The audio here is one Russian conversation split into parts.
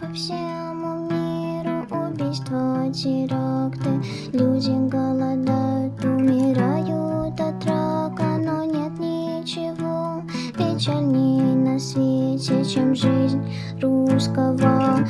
По всему миру убийства, теракты. Люди голодают, умирают от рака Но нет ничего печальней на свете, чем жизнь русского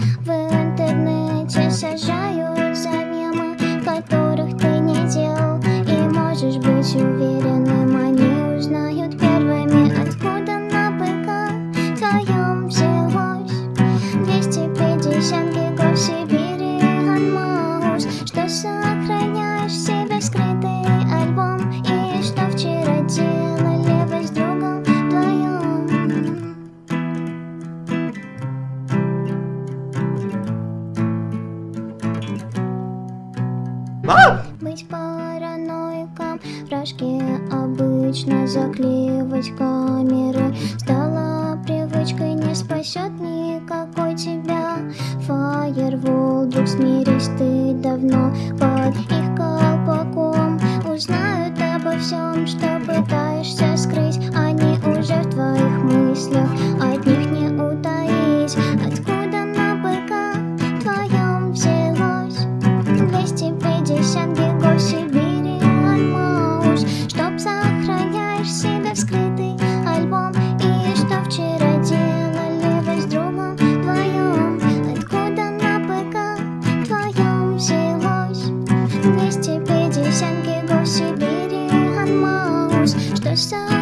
Быть параноиком в рожке обычно заклеивать камеры. Стала привычкой, не спасет никакой тебя. Фаервол, друг, смирись, ты давно. Под их колпаком Узнают обо всем, что пытаешься so